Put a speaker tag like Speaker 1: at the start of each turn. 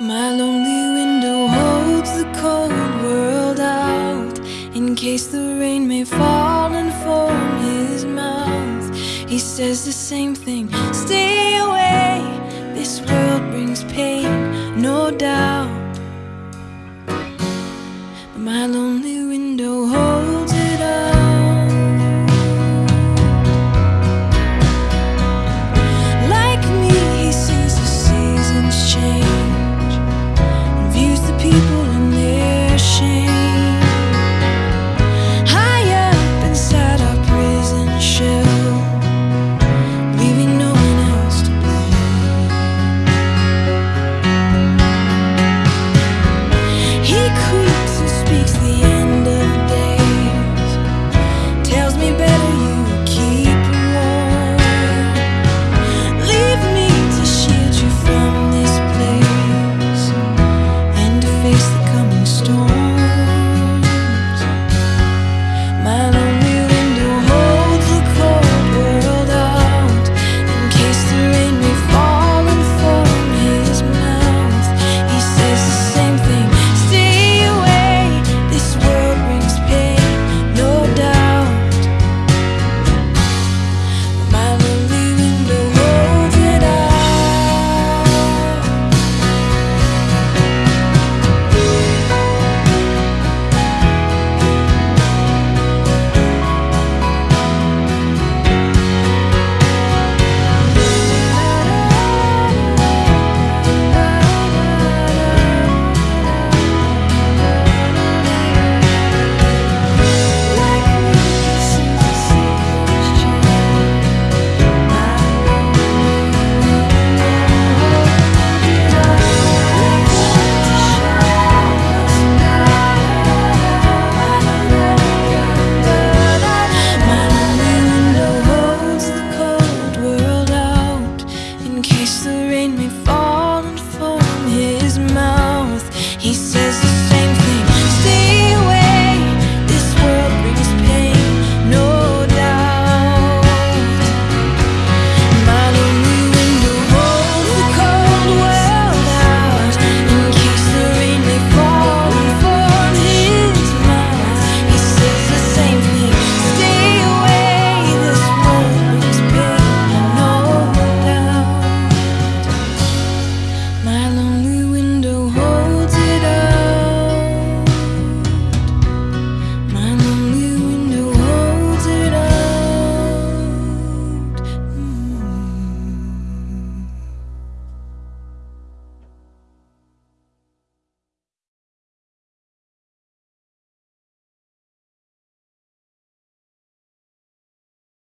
Speaker 1: My lonely window holds the cold world out in case the rain may fall and form his mouth. He says the same thing stay away. This world brings pain, no doubt. My lonely wish the rain may fall and fall from here